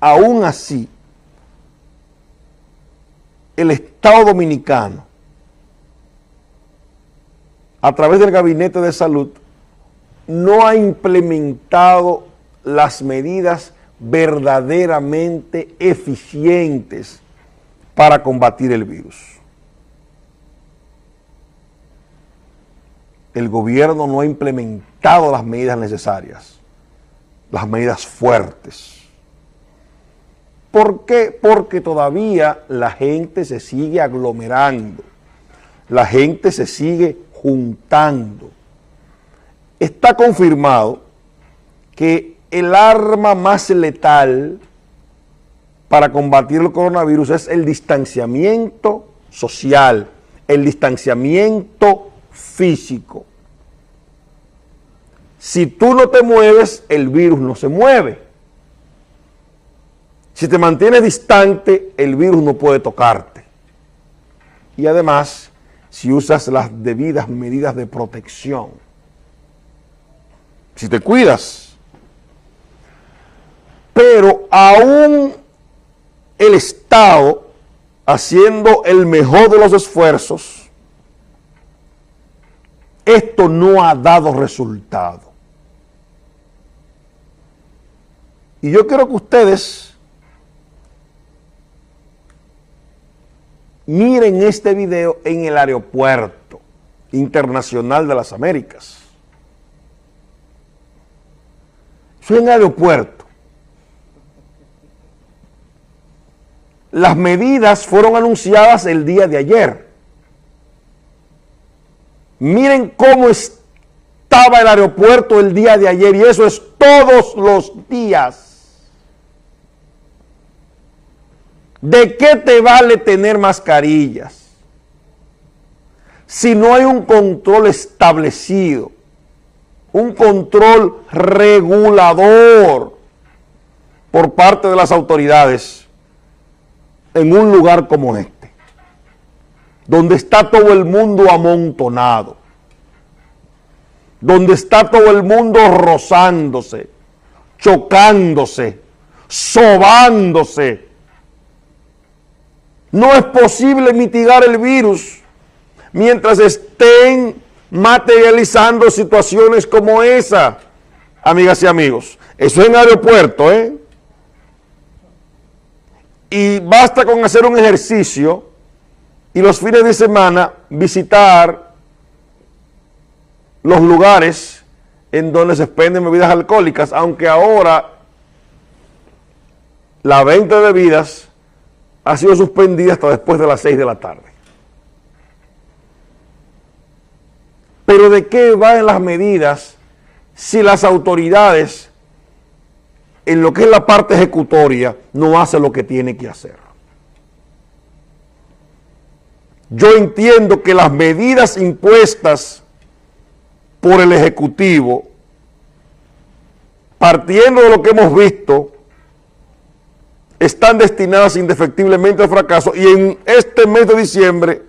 aún así, el Estado Dominicano, a través del Gabinete de Salud, no ha implementado las medidas verdaderamente eficientes para combatir el virus. El gobierno no ha implementado las medidas necesarias, las medidas fuertes. ¿Por qué? Porque todavía la gente se sigue aglomerando, la gente se sigue juntando. Está confirmado que el arma más letal para combatir el coronavirus es el distanciamiento social, el distanciamiento físico. Si tú no te mueves, el virus no se mueve. Si te mantienes distante, el virus no puede tocarte. Y además, si usas las debidas medidas de protección, si te cuidas, pero aún el Estado haciendo el mejor de los esfuerzos, esto no ha dado resultado. Y yo quiero que ustedes miren este video en el aeropuerto internacional de las Américas. Soy en aeropuerto. Las medidas fueron anunciadas el día de ayer. Miren cómo estaba el aeropuerto el día de ayer y eso es todos los días. ¿De qué te vale tener mascarillas si no hay un control establecido, un control regulador por parte de las autoridades en un lugar como este, donde está todo el mundo amontonado, donde está todo el mundo rozándose, chocándose, sobándose, no es posible mitigar el virus mientras estén materializando situaciones como esa, amigas y amigos. Eso es en aeropuerto, ¿eh? Y basta con hacer un ejercicio y los fines de semana visitar los lugares en donde se expenden bebidas alcohólicas, aunque ahora la venta de bebidas ha sido suspendida hasta después de las 6 de la tarde. Pero ¿de qué van las medidas si las autoridades, en lo que es la parte ejecutoria, no hacen lo que tiene que hacer? Yo entiendo que las medidas impuestas por el Ejecutivo, partiendo de lo que hemos visto, están destinadas indefectiblemente al fracaso y en este mes de diciembre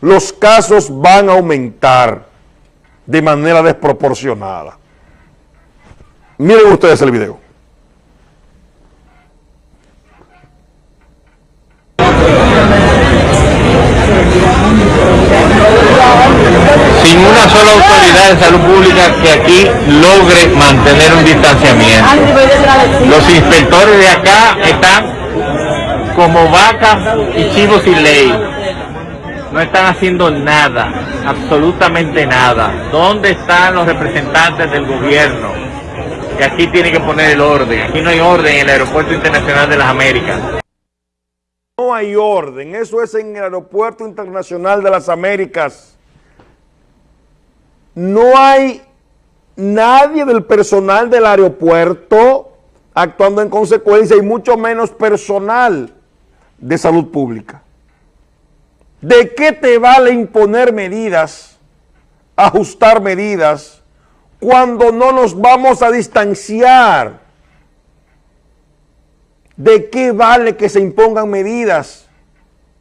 los casos van a aumentar de manera desproporcionada. Miren ustedes el video. sin una sola autoridad de salud pública que aquí logre mantener un distanciamiento. Los inspectores de acá están como vacas y chivos sin ley. No están haciendo nada, absolutamente nada. ¿Dónde están los representantes del gobierno? Que aquí tiene que poner el orden. Aquí no hay orden en el Aeropuerto Internacional de las Américas. No hay orden, eso es en el Aeropuerto Internacional de las Américas. No hay nadie del personal del aeropuerto actuando en consecuencia y mucho menos personal de salud pública. ¿De qué te vale imponer medidas, ajustar medidas, cuando no nos vamos a distanciar? ¿De qué vale que se impongan medidas?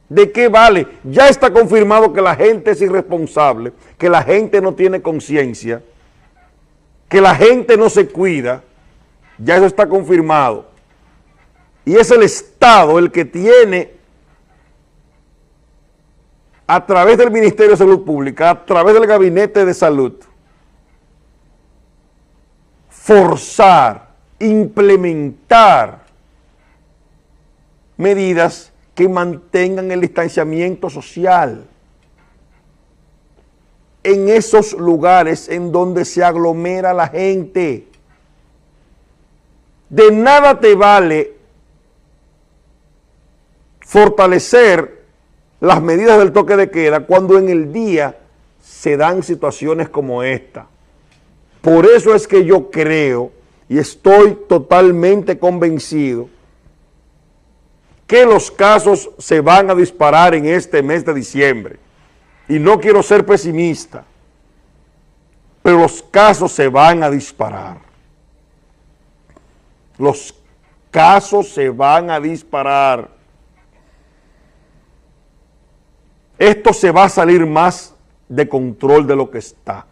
¿De qué vale? Ya está confirmado que la gente es irresponsable, que la gente no tiene conciencia, que la gente no se cuida, ya eso está confirmado. Y es el Estado el que tiene, a través del Ministerio de Salud Pública, a través del Gabinete de Salud, forzar, implementar medidas que mantengan el distanciamiento social en esos lugares en donde se aglomera la gente. De nada te vale fortalecer las medidas del toque de queda cuando en el día se dan situaciones como esta. Por eso es que yo creo y estoy totalmente convencido que los casos se van a disparar en este mes de diciembre. Y no quiero ser pesimista, pero los casos se van a disparar. Los casos se van a disparar. Esto se va a salir más de control de lo que está.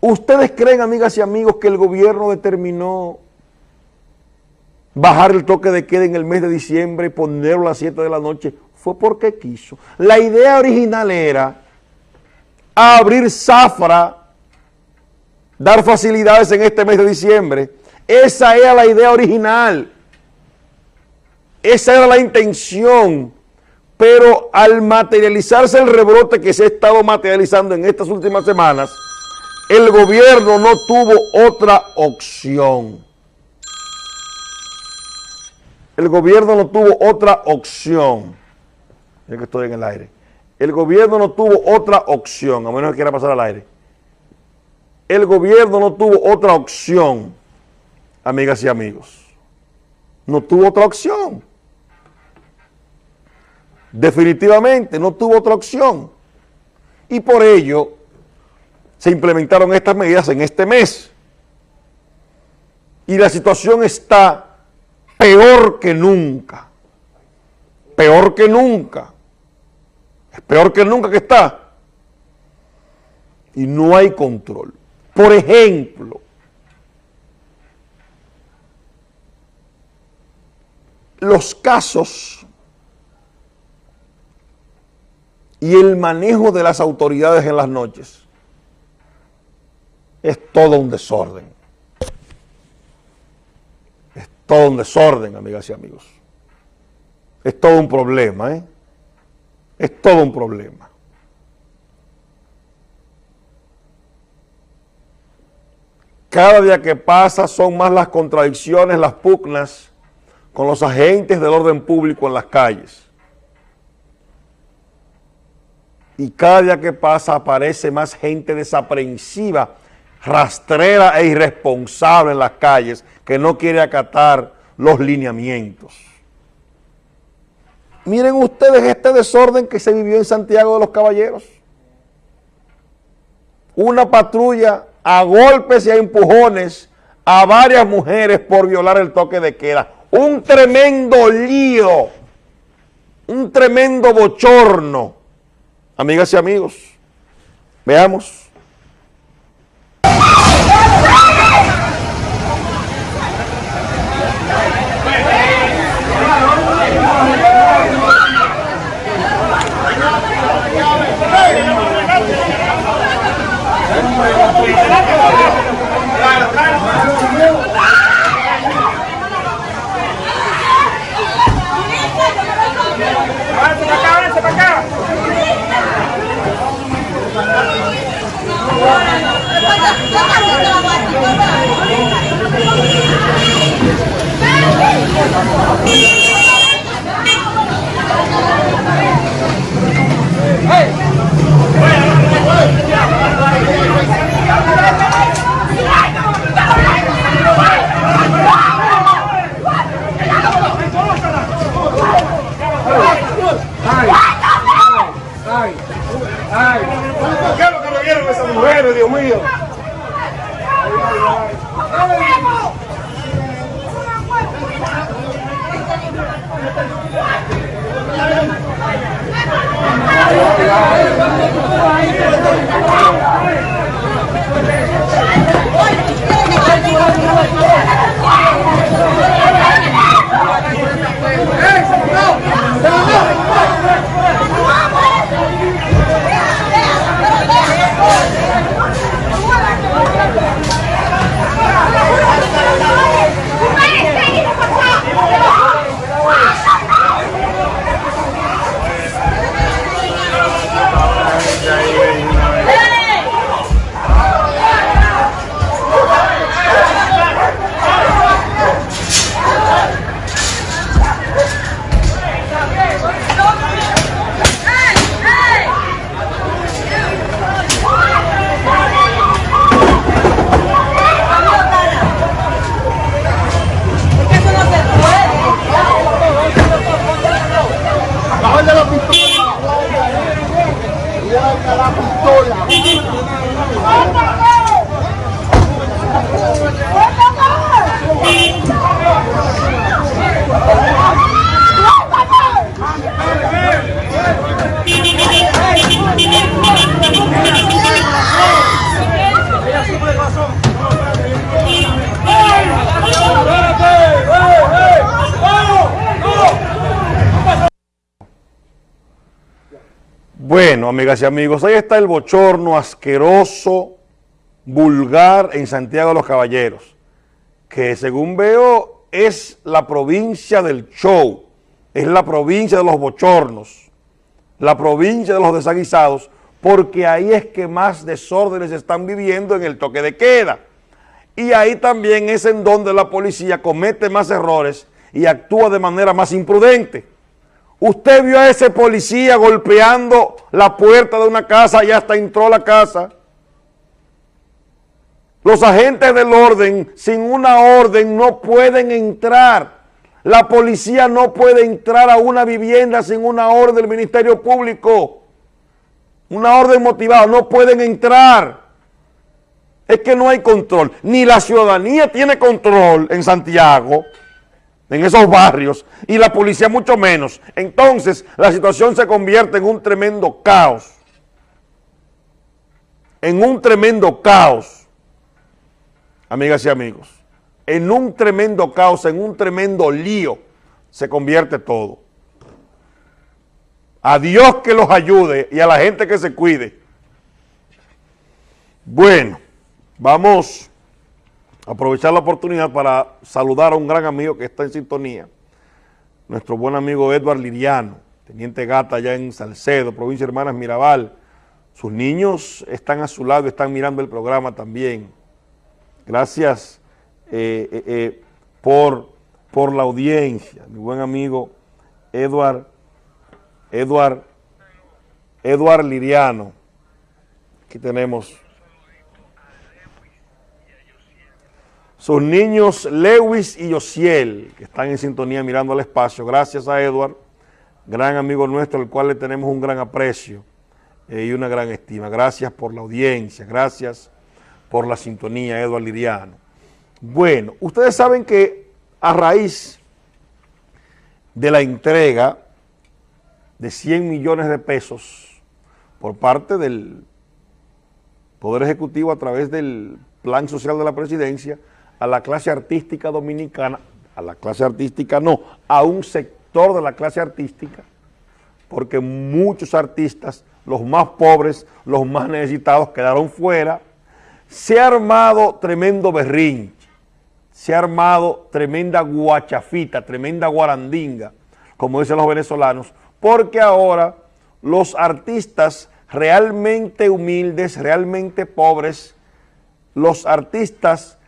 ¿Ustedes creen, amigas y amigos, que el gobierno determinó bajar el toque de queda en el mes de diciembre y ponerlo a las 7 de la noche? Fue porque quiso. La idea original era abrir zafra, dar facilidades en este mes de diciembre. Esa era la idea original. Esa era la intención pero al materializarse el rebrote que se ha estado materializando en estas últimas semanas, el gobierno no tuvo otra opción. El gobierno no tuvo otra opción. Es que estoy en el aire. El gobierno no tuvo otra opción, a menos que quiera pasar al aire. El gobierno no tuvo otra opción, amigas y amigos. No tuvo otra opción definitivamente no tuvo otra opción. Y por ello se implementaron estas medidas en este mes. Y la situación está peor que nunca. Peor que nunca. Es peor que nunca que está. Y no hay control. Por ejemplo, los casos y el manejo de las autoridades en las noches es todo un desorden. Es todo un desorden, amigas y amigos. Es todo un problema, ¿eh? Es todo un problema. Cada día que pasa son más las contradicciones, las pugnas con los agentes del orden público en las calles. Y cada día que pasa aparece más gente desaprensiva, rastrera e irresponsable en las calles que no quiere acatar los lineamientos. Miren ustedes este desorden que se vivió en Santiago de los Caballeros. Una patrulla a golpes y a empujones a varias mujeres por violar el toque de queda. Un tremendo lío, un tremendo bochorno Amigas y amigos, veamos. Yeah. Amigas y amigos, ahí está el bochorno asqueroso, vulgar en Santiago de los Caballeros, que según veo es la provincia del show, es la provincia de los bochornos, la provincia de los desaguisados, porque ahí es que más desórdenes están viviendo en el toque de queda. Y ahí también es en donde la policía comete más errores y actúa de manera más imprudente. Usted vio a ese policía golpeando la puerta de una casa y hasta entró a la casa. Los agentes del orden, sin una orden, no pueden entrar. La policía no puede entrar a una vivienda sin una orden del Ministerio Público. Una orden motivada, no pueden entrar. Es que no hay control. Ni la ciudadanía tiene control en Santiago en esos barrios, y la policía mucho menos. Entonces, la situación se convierte en un tremendo caos. En un tremendo caos, amigas y amigos. En un tremendo caos, en un tremendo lío, se convierte todo. A Dios que los ayude y a la gente que se cuide. Bueno, vamos aprovechar la oportunidad para saludar a un gran amigo que está en sintonía, nuestro buen amigo Edward Liriano, teniente gata allá en Salcedo, provincia de Hermanas Mirabal. Sus niños están a su lado, están mirando el programa también. Gracias eh, eh, eh, por, por la audiencia, mi buen amigo Edward, Edward, Edward Liriano. Aquí tenemos sus niños Lewis y Yosiel, que están en sintonía mirando al espacio. Gracias a Edward, gran amigo nuestro, al cual le tenemos un gran aprecio eh, y una gran estima. Gracias por la audiencia, gracias por la sintonía, Edward Liriano. Bueno, ustedes saben que a raíz de la entrega de 100 millones de pesos por parte del Poder Ejecutivo a través del Plan Social de la Presidencia, a la clase artística dominicana, a la clase artística no, a un sector de la clase artística, porque muchos artistas, los más pobres, los más necesitados, quedaron fuera. Se ha armado tremendo berrinche, se ha armado tremenda guachafita, tremenda guarandinga, como dicen los venezolanos, porque ahora los artistas realmente humildes, realmente pobres, los artistas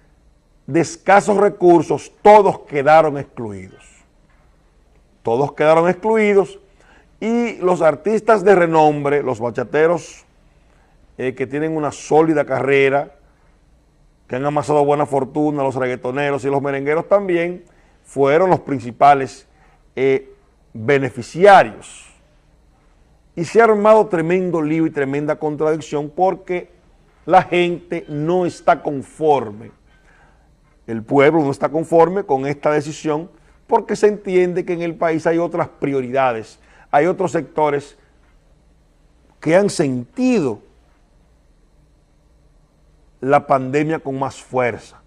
de escasos recursos, todos quedaron excluidos. Todos quedaron excluidos y los artistas de renombre, los bachateros eh, que tienen una sólida carrera, que han amasado buena fortuna, los reggaetoneros y los merengueros también, fueron los principales eh, beneficiarios. Y se ha armado tremendo lío y tremenda contradicción porque la gente no está conforme el pueblo no está conforme con esta decisión porque se entiende que en el país hay otras prioridades, hay otros sectores que han sentido la pandemia con más fuerza,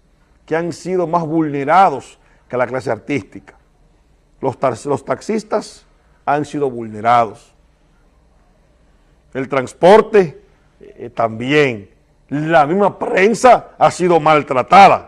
que han sido más vulnerados que la clase artística. Los, taxistas han sido vulnerados. El transporte eh, también. La misma prensa ha sido maltratada